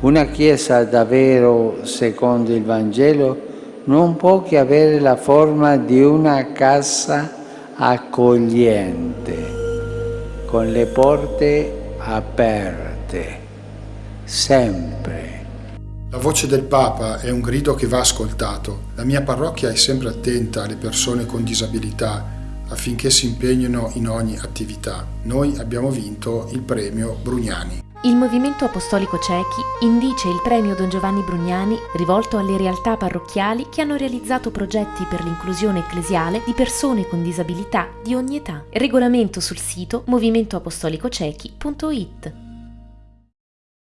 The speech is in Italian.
Una Chiesa davvero secondo il Vangelo non può che avere la forma di una casa accogliente, con le porte aperte, sempre. La voce del Papa è un grido che va ascoltato. La mia parrocchia è sempre attenta alle persone con disabilità affinché si impegnino in ogni attività. Noi abbiamo vinto il premio Brugnani. Il Movimento Apostolico Cechi indice il premio Don Giovanni Brugnani rivolto alle realtà parrocchiali che hanno realizzato progetti per l'inclusione ecclesiale di persone con disabilità di ogni età. Regolamento sul sito movimentoapostolicocechi.it